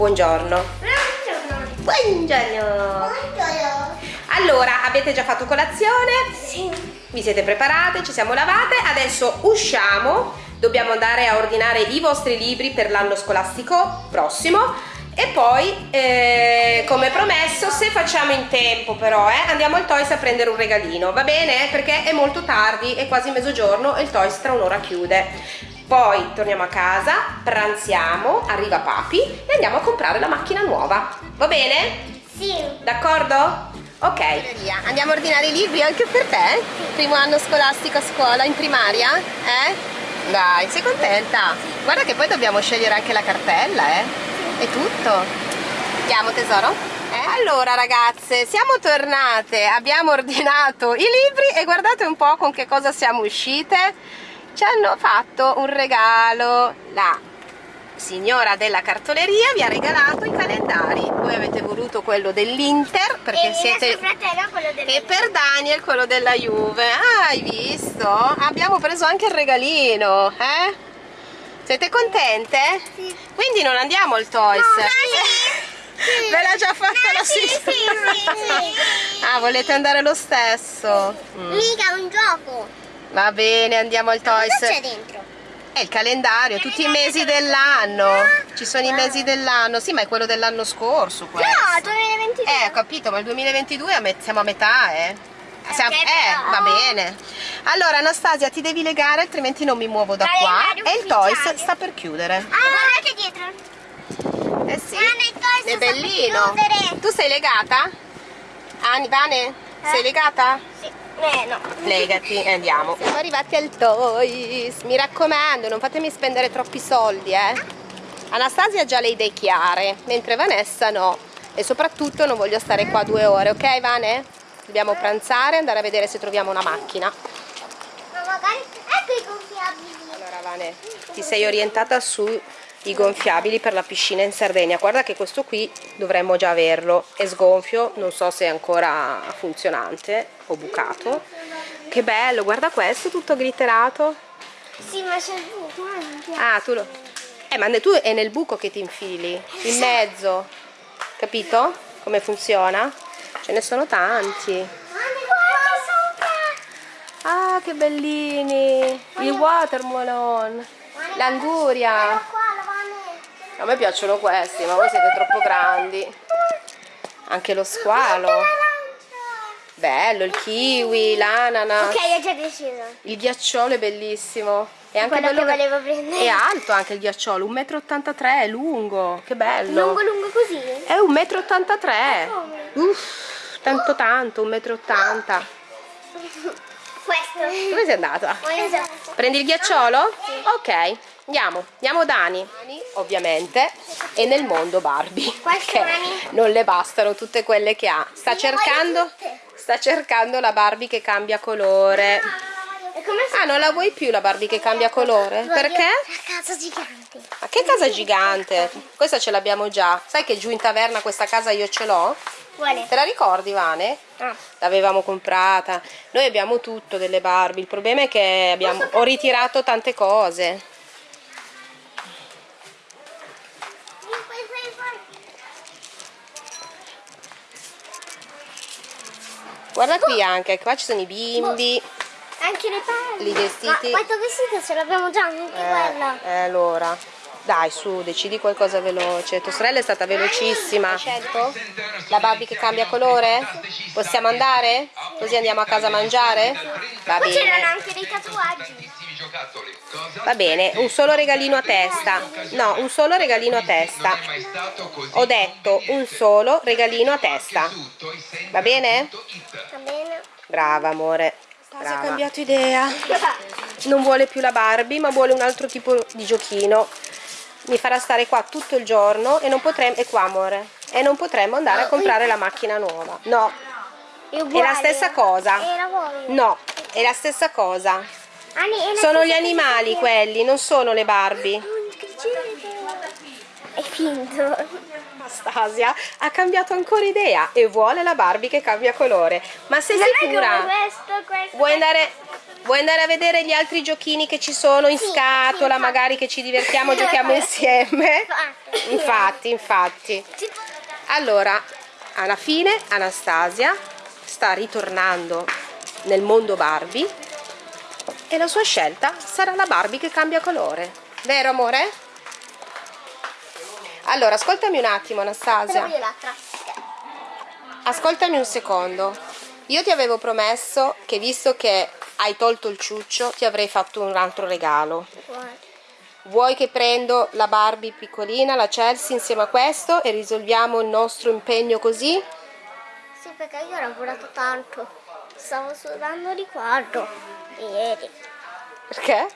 Buongiorno. Buongiorno. Buongiorno. Buongiorno. Allora, avete già fatto colazione? Sì. Vi siete preparate? Ci siamo lavate? Adesso usciamo. Dobbiamo andare a ordinare i vostri libri per l'anno scolastico prossimo. E poi, eh, come promesso, se facciamo in tempo però, eh, andiamo al Toys a prendere un regalino, va bene? Perché è molto tardi, è quasi mezzogiorno e il Toys tra un'ora chiude. Poi torniamo a casa, pranziamo, arriva papi e andiamo a comprare la macchina nuova. Va bene? Sì. D'accordo? Ok. Andiamo a ordinare i libri anche per te? Primo anno scolastico a scuola, in primaria? Eh? Dai, sei contenta? Guarda che poi dobbiamo scegliere anche la cartella, eh? È tutto. Andiamo tesoro? Eh? Allora ragazze, siamo tornate, abbiamo ordinato i libri e guardate un po' con che cosa siamo uscite. Ci hanno fatto un regalo, la signora della cartoleria vi ha regalato i calendari. Voi avete voluto quello dell'Inter perché e siete... E per Daniel quello della Juve. Ah, hai visto? Abbiamo preso anche il regalino, eh? Siete contente? Sì. Quindi non andiamo al Toys. No, sì. Ve l'ha già fatta No, la sì, signora? sì. Ah, volete andare lo stesso? Mm. Mica un gioco. Va bene, andiamo al Cosa Toys. c'è dentro? È il calendario, tutti i mesi dell'anno. Ci sono i mesi dell'anno. Sì, ma è quello dell'anno scorso questo. No, 2022. Eh, ho capito, ma il 2022 a me- siamo a metà, eh. Siamo- Ok, eh, va bene. Allora, Anastasia, ti devi legare, altrimenti non mi muovo da qua. Calendario E il Toys sta per chiudere. Ah, guardate dietro. Eh sì, il Toys è bellino. Tu sei legata? Ani, Vane, sei Eh? legata? Sì. Eh, no. Legati e andiamo. Siamo arrivati al Toys. Mi raccomando, non fatemi spendere troppi soldi, eh. Anastasia ha già le idee chiare, mentre Vanessa no. E soprattutto non voglio stare qua due ore, ok Vane? Dobbiamo pranzare e andare a vedere se troviamo una macchina. Ma magari... Ecco i gonfiabili. Allora Vane, ti sei orientata sui gonfiabili per la piscina in Sardegna. Guarda che questo qui dovremmo già averlo. È sgonfio, non so se è ancora funzionante o bucato. Che bello, guarda questo tutto glitterato. Sì, ma c'è il buco anche. Ah, tu lo... Eh, ma tu è nel buco che ti infili, in mezzo. Capito? Come funziona? Ce ne sono tanti. Guarda, guarda sopra. Ah, che bellini! Il watermelon, l'anguria. A me piacciono questi, ma voi siete troppo grandi. Anche lo squalo. Bello, il kiwi, l'ananas. Ok, ho già deciso. Il ghiacciolo è bellissimo. È anche Quello bello che volevo prendere. È alto anche il ghiacciolo, 1,83 m, è lungo. Che bello. Lungo lungo così? È 1,83 m. Uff, tanto tanto, 1,80 m. Questo. Dove sei andata? Prendi il ghiacciolo? Ok, andiamo. Andiamo Dani, ovviamente, e nel mondo Barbie. Mani? non le bastano tutte quelle che ha. Sta cercando, sta cercando la Barbie che cambia colore. Ah, non la vuoi più la Barbie che cambia colore? Perché? La casa gigante. Ma che casa gigante? Questa ce l'abbiamo già. Sai che giù in taverna questa casa io ce l'ho? Te la ricordi, Vane? Ah. L'avevamo comprata. Noi abbiamo tutto delle Barbie. Il problema è che abbiamo... ho ritirato tante cose. Guarda qui anche, qua ci sono i bimbi. Anche le palle. I vestiti. Ma questo vestito ce l'abbiamo già anche quella. Eh, eh, allora, dai su, decidi qualcosa veloce. Tua sorella è stata velocissima. Scelto? La Barbie che cambia colore? Possiamo andare? Così andiamo a casa a mangiare? Va Qua c'erano bene. anche dei tatuaggi. Va bene, un solo regalino a testa. No, un solo regalino a testa. Ho detto un solo regalino a testa. Va bene? Brava amore. Brava. Ha cambiato idea. Non vuole più la Barbie, ma vuole un altro tipo di giochino. Mi farà stare qua tutto il giorno e non potremo. E qua, amore. E non potremo andare a comprare la macchina nuova. No, È la stessa cosa. No, è la stessa cosa. Sono gli animali quelli, non sono le Barbie. È finto. Anastasia ha cambiato ancora idea e vuole la Barbie che cambia colore. Ma sei Non sicura? questo, questo. Vuoi andare, Vuoi andare a vedere gli altri giochini che ci sono in Sì, scatola, sì, magari che ci divertiamo, giochiamo insieme? Infatti, infatti. Allora, alla fine Anastasia sta ritornando nel mondo Barbie e la sua scelta sarà la Barbie che cambia colore. Vero amore? Allora, ascoltami un attimo Anastasia. Ascoltami un secondo. Io ti avevo promesso che visto che hai tolto il ciuccio ti avrei fatto un altro regalo. Vuoi che prendo la Barbie piccolina, la Chelsea insieme a questo e risolviamo il nostro impegno così? Sì, perché io ho lavorato tanto. Stavo sudando di quadro ieri. Perché?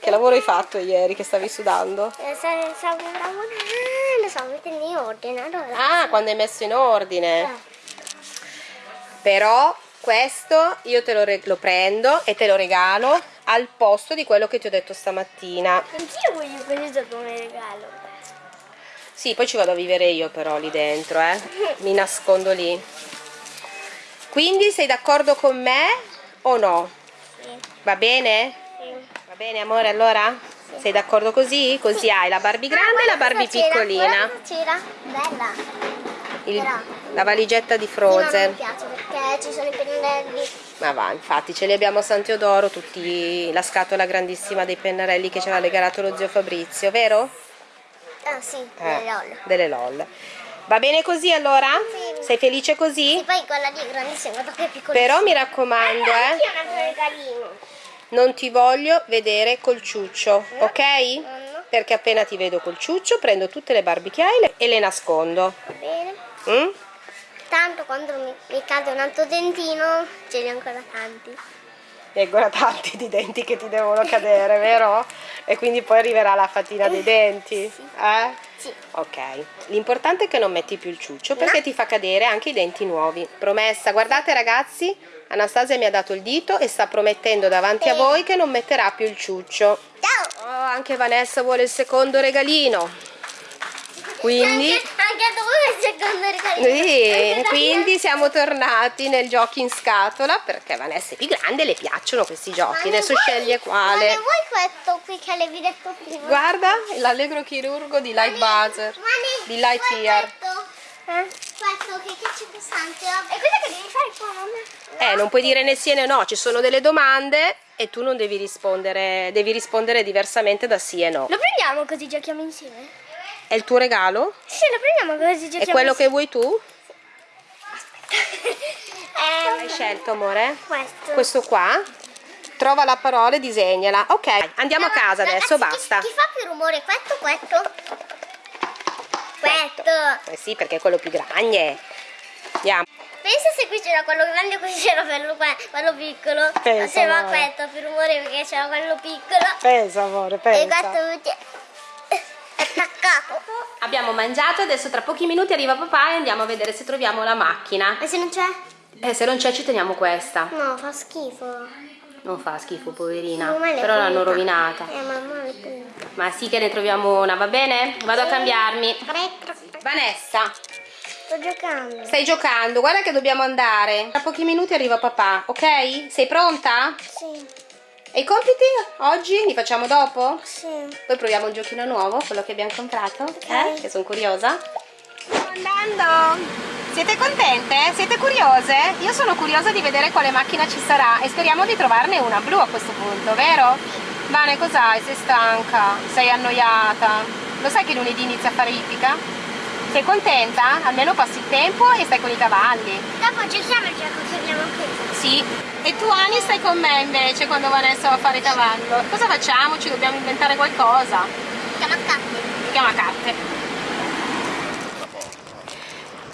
Che lavoro hai fatto ieri che stavi sudando? E se- stavo lavorando, stavo mettendo in ordine. Allora, Ah, quando hai messo in ordine. eh, Però questo io te lo, lo prendo e te lo regalo al posto di quello che ti ho detto stamattina. anch'io voglio questo come regalo. Sì, poi ci vado a vivere io però lì dentro, eh. Mi nascondo lì. Quindi sei d'accordo con me o no? Sì, Va bene? Sì. Bene amore allora? Sei d'accordo così? Così hai la Barbie grande e la Barbie piccolina. C'era, bella. Il- la valigetta di Sì, Frozen. piace perché ci sono i pennelli. Ma va, infatti ce li abbiamo a San Teodoro, tutti la scatola grandissima dei pennarelli che ci aveva regalato lo zio Fabrizio, vero? Ah sì, Eh, le LOL. Delle LOL. Va bene così allora? Sì. Sei felice così? poi quella lì è grandissima, guarda che piccolissima. Però mi raccomando, Allora, eh, anch'io un altro regalino. Non ti voglio vedere col ciuccio, ok? no. Perché appena ti vedo col ciuccio prendo tutte le hai e le nascondo. Va bene. Mm? Tanto quando mi, mi cade un altro dentino, ce li ho ancora tanti. E ancora tanti di denti che ti devono cadere, vero? E quindi poi arriverà la fatina dei denti. Eh? Sì. Ok, l'importante è che non metti più il ciuccio perché ti fa cadere anche i denti nuovi. Promessa, guardate ragazzi, Anastasia mi ha dato il dito e sta promettendo davanti a Sì. voi che non metterà più il ciuccio. Ciao! Oh, anche Vanessa vuole il secondo regalino. Quindi, Sì, quindi siamo tornati nel giochi in scatola perché Vanessa è più grande e le piacciono questi Ma giochi. Adesso vuoi- sceglie Ma quale. vuoi questo qui che avevi detto prima? Guarda, l'allegro chirurgo di Light Buzzer, Ma ne di Lightyear. Questo, eh? questo che, che c'è pesante. E cosa che devi fare qua, mamma? Eh, non puoi dire né sì né no, ci sono delle domande e tu non devi rispondere, devi rispondere diversamente da sì e no. Lo prendiamo così giochiamo insieme? È il tuo regalo? Sì, lo prendiamo così giochiamo È quello che vuoi tu? Eh, Hai scelto, amore? questo. Questo qua? Trova la parola e disegnala. Ok, andiamo a casa adesso, Ragazzi, basta. Chi, chi fa più rumore? Questo questo? Questo. Eh sì, perché è quello più grande. Andiamo. Pensa se qui c'era quello grande e qui c'era quello, quello piccolo. Pensa, Faceva amore. questo più rumore perché c'era quello piccolo. Pensa, amore, E pensa. questo invece è attaccato. Abbiamo mangiato, adesso tra pochi minuti arriva papà e andiamo a vedere se troviamo la macchina. E se non c'è? Eh, se non c'è ci teniamo questa. No, fa schifo. Non fa schifo, poverina. Però l'hanno rovinata. Eh, mamma. Ma sì che ne troviamo una, va bene? Vado a cambiarmi. Vanessa, Sto giocando. stai giocando, guarda che dobbiamo andare. Tra pochi minuti arriva papà, ok? Sei pronta? Sì, E i compiti oggi li facciamo dopo? sì. Poi proviamo un giochino nuovo, quello che abbiamo comprato, eh? Che sono curiosa. Stiamo andando! Siete contente? Siete curiose? Io sono curiosa di vedere quale macchina ci sarà e speriamo di trovarne una blu a questo punto, vero? Vane, cos'hai? Sei stanca? Sei annoiata? Lo sai che lunedì inizia a fare ippica? Sei contenta? Almeno passi il tempo e stai con i cavalli. Dopo giochiamo il gioco che abbiamo qui. Sì. E tu Ani stai con me invece quando Vanessa va a fare cavallo. Cosa facciamo? Ci dobbiamo inventare qualcosa. Chiama carte. Si chiama carte.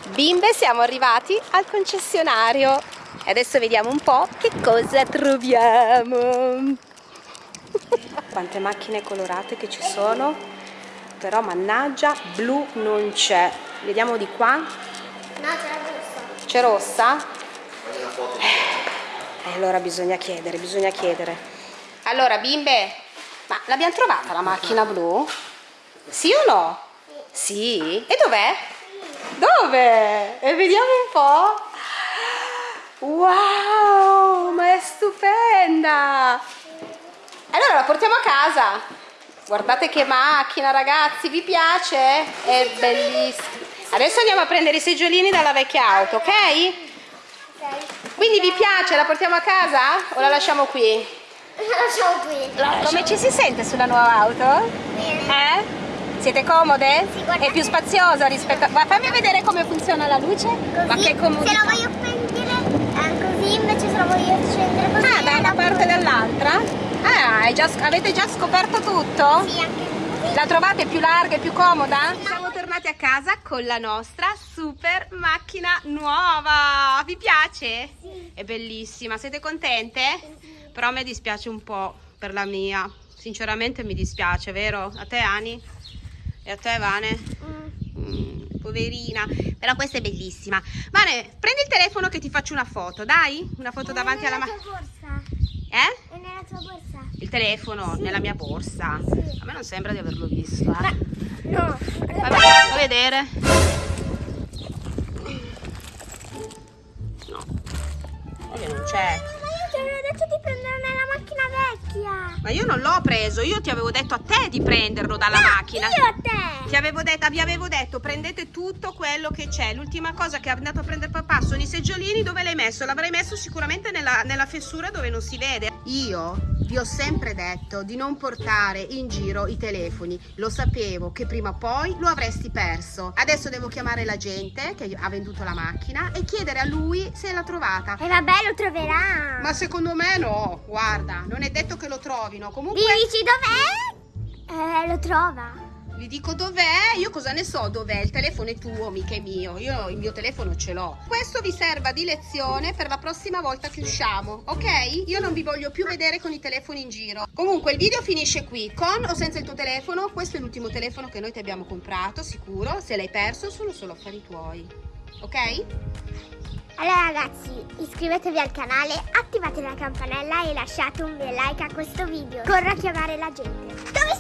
Bimbe, siamo arrivati al concessionario. E adesso vediamo un po' che cosa troviamo. Quante macchine colorate che ci sono. Però mannaggia, blu non c'è. Vediamo di qua. No, c'è rossa. C'è rossa? Eh, allora bisogna chiedere, bisogna chiedere. Allora, bimbe, ma l'abbiamo trovata la macchina blu? Sì o no? Sì. E dov'è? Dove? E vediamo un po'. Wow, ma è stupenda! Allora la portiamo a casa. Guardate che macchina, ragazzi, vi piace? È bellissima. Adesso andiamo a prendere i seggiolini dalla vecchia auto, ok? Quindi vi piace? La portiamo a casa o la lasciamo qui? La lasciamo qui. Come ci si sente sulla nuova auto? Bene. Eh? Siete comode? Sì. È più spaziosa rispetto a... Ma fammi vedere come funziona la luce. Così, Ma che se comodità. la voglio prendere eh, così, invece se la voglio accendere così. Ah, da una la parte e dall'altra? Ah, già- avete già scoperto tutto? Sì, anche. La trovate più larga e più comoda? Siamo tornati a casa con la nostra super macchina nuova. Vi piace? Sì. È bellissima. Siete contente? Però a me dispiace un po' per la mia. Sinceramente mi dispiace, vero? A te Ani? E a te Vane? Mm. Mm, poverina. Però questa è bellissima. Vane, prendi il telefono che ti faccio una foto, dai? Una foto davanti alla macchina. Eh? È nella tua borsa. Il telefono Sì. nella mia borsa. Sì. A me non sembra di averlo visto. Eh. No. Vabbè, fa vedere. Ma io non l'ho preso, io ti avevo detto a te di prenderlo dalla macchina. Io a te. Ti avevo detto, vi avevo detto, prendete tutto quello che c'è. L'ultima cosa che è andato a prendere papà sono i seggiolini. Dove l'hai messo? L'avrei messo sicuramente nella, nella fessura dove non si vede. Io vi ho sempre detto di non portare in giro i telefoni. Lo sapevo che prima o poi lo avresti perso. Adesso devo chiamare la gente che ha venduto la macchina e chiedere a lui se l'ha trovata. E vabbè, lo troverà. Ma secondo me no, guarda, non è detto che lo trovino. Comunque... Dici dov'è? Eh, lo trova. Gli dico dov'è? Io cosa ne so dov'è? Il telefono è tuo, mica è mio. Io il mio telefono ce l'ho. Questo vi serva di lezione per la prossima volta che usciamo, ok? Io non vi voglio più vedere con i telefoni in giro. Comunque il video finisce qui. Con o senza il tuo telefono? Questo è l'ultimo telefono che noi ti abbiamo comprato, sicuro. Se l'hai perso sono solo affari tuoi. Ok? Allora ragazzi, iscrivetevi al canale, attivate la campanella e lasciate un bel like a questo video. Corro a chiamare la gente.